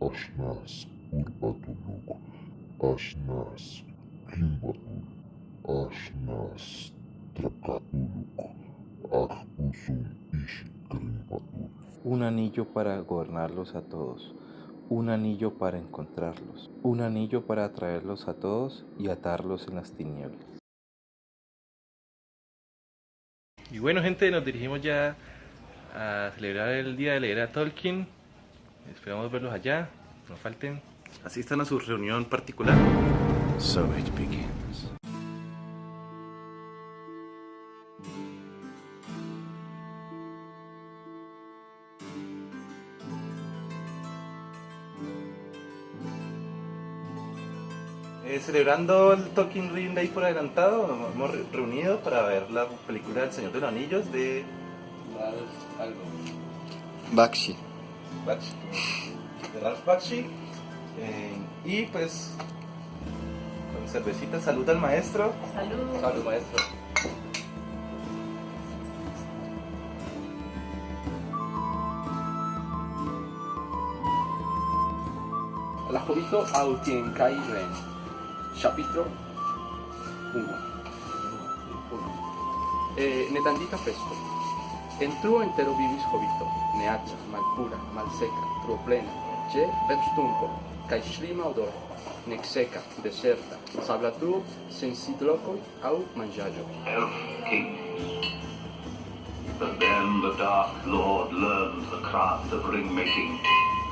Ashnas Urbatuluk, Ashnas Kimbatul, Ashnas Trakatuluk, Akpusun Ishkrimpatul. Un anillo para gobernarlos a todos, un anillo para encontrarlos, un anillo para atraerlos a todos y atarlos en las tinieblas. Y bueno gente, nos dirigimos ya a celebrar el día de leer a Tolkien. Esperamos verlos allá, no falten. Asistan a su reunión particular. So it begins. Eh, celebrando el Tolkien Reading Day por adelantado, nos hemos re- reunido para ver la película El Señor de los Anillos de algo. Bakshi. Bakshi. De Ralph Bakshi. Eh, y pues con cervecita, salud al maestro. Salud. Salud maestro. La jovito autien kai ren. Capitro 1. Eh, ne tandita festo. En truo entero vivis hobito, neaĉa, malpura, malseca, truoplena, ĉe verstumpo, kaj slima odor, nec seca, deserta, sabla truo, sen mangiaggio. Elf King. But then the dark lord learns the craft of ring-making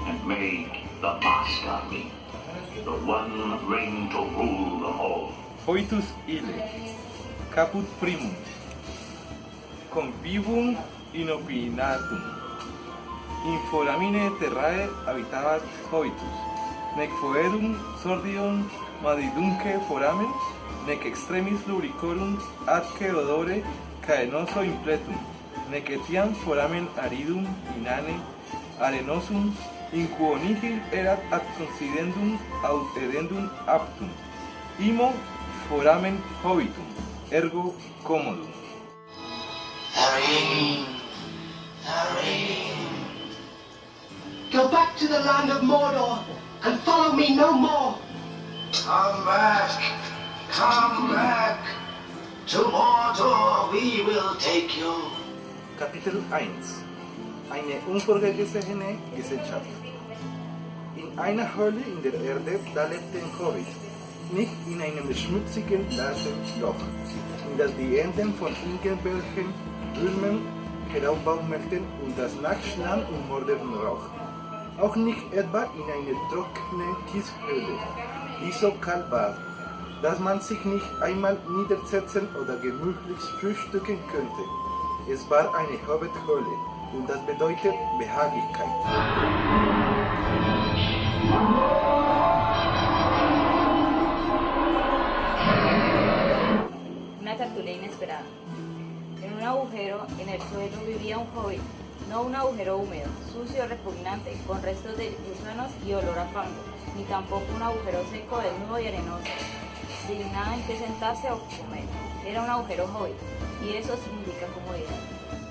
and made the master ring, the one ring to rule them all. Foitus ille, caput primum, convivum inopinatum. In foramine terrae habitabat hobitus, nec foedum sordium madidunque foramen, nec extremis lubricorum atque odore caenoso impletum, nec etiam foramen aridum inane arenosum inquo nihil erat ad considendum aut aptum. Imo foramen hobitum, ergo commodum. To the land of Mordor and follow me no more. Come back! Come back! To Mordor we will take you. Kapitel 1 Eine unvorhergesehene Gesellschaft In einer Höhle in der Erde, da lebte ein Hobbit, nicht in einem schmutzigen Loch, in das die Enden von irgendwelchen Würmern heraufbaumelten und das nachschlagen und mordenden Rauch. Auch nicht etwa in einer trockenen Kieshöhle, die so kalt war, dass man sich nicht einmal niedersetzen oder gemütlich frühstücken könnte. Es war eine Hobbithöhle und das bedeutet Behaglichkeit. Una cartulina inesperada. En un agujero en el suelo vivía un hobbit, no un agujero húmedo, sucio, repugnante, con restos de gusanos y olor a fango, ni tampoco un agujero seco, desnudo y arenoso, sin nada en que sentarse o comer. Era un agujero hobbit, y eso significa comodidad.